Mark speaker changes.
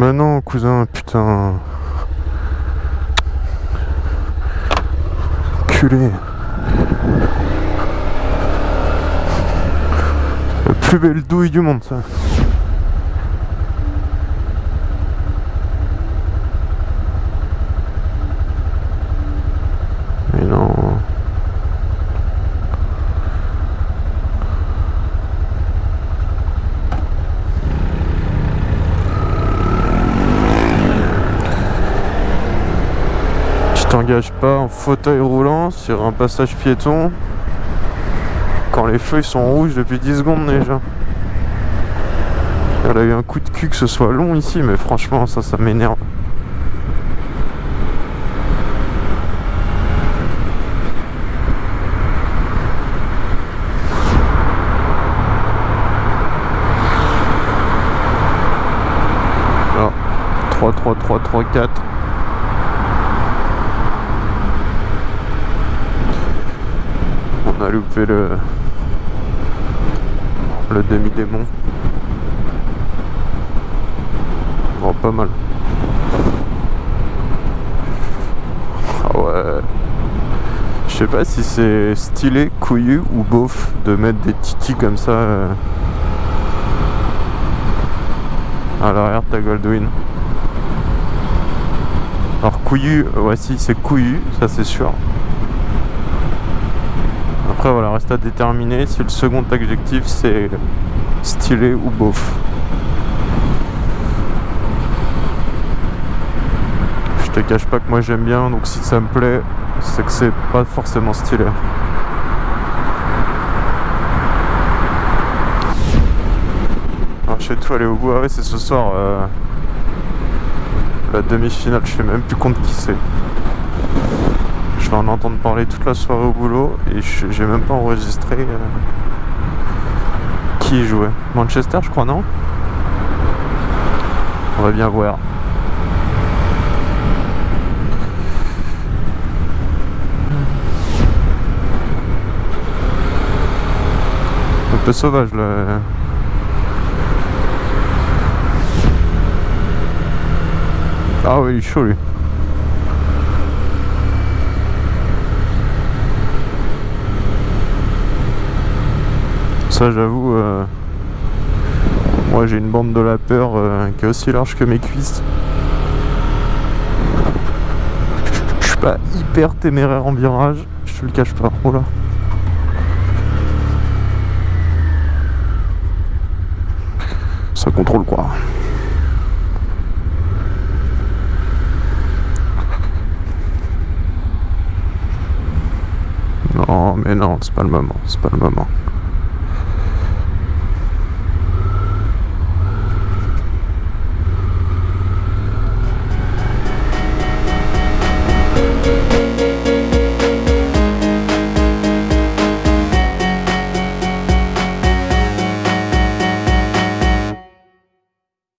Speaker 1: Mais non, cousin, putain. Culé. La plus belle douille du monde, ça. Tu t'engages pas en fauteuil roulant sur un passage piéton quand les feux sont rouges depuis 10 secondes déjà. Elle a eu un coup de cul que ce soit long ici, mais franchement ça, ça m'énerve. Ah, 3, 3, 3, 3, 4. A loupé le le demi-démon. Oh, pas mal. Ah ouais. Je sais pas si c'est stylé, couillu ou beauf de mettre des titis comme ça euh, à l'arrière de ta Goldwyn. Alors couillu, ouais si c'est couillu, ça c'est sûr. Après voilà, reste à déterminer si le second adjectif c'est stylé ou beauf. Je te cache pas que moi j'aime bien, donc si ça me plaît, c'est que c'est pas forcément stylé. Alors chez toi aller au bout, ah ouais c'est ce soir euh, la demi-finale, je sais même plus compte qui c'est. Je vais en entendre parler toute la soirée au boulot et j'ai même pas enregistré euh, qui jouait. Manchester je crois non? On va bien voir. Un peu sauvage là. Ah oui, il est chaud lui. Ça j'avoue, euh, moi j'ai une bande de la peur euh, qui est aussi large que mes cuisses. Je suis pas hyper téméraire en virage, je te le cache pas. Oh là. Ça contrôle quoi. Non mais non, c'est pas le moment, c'est pas le moment.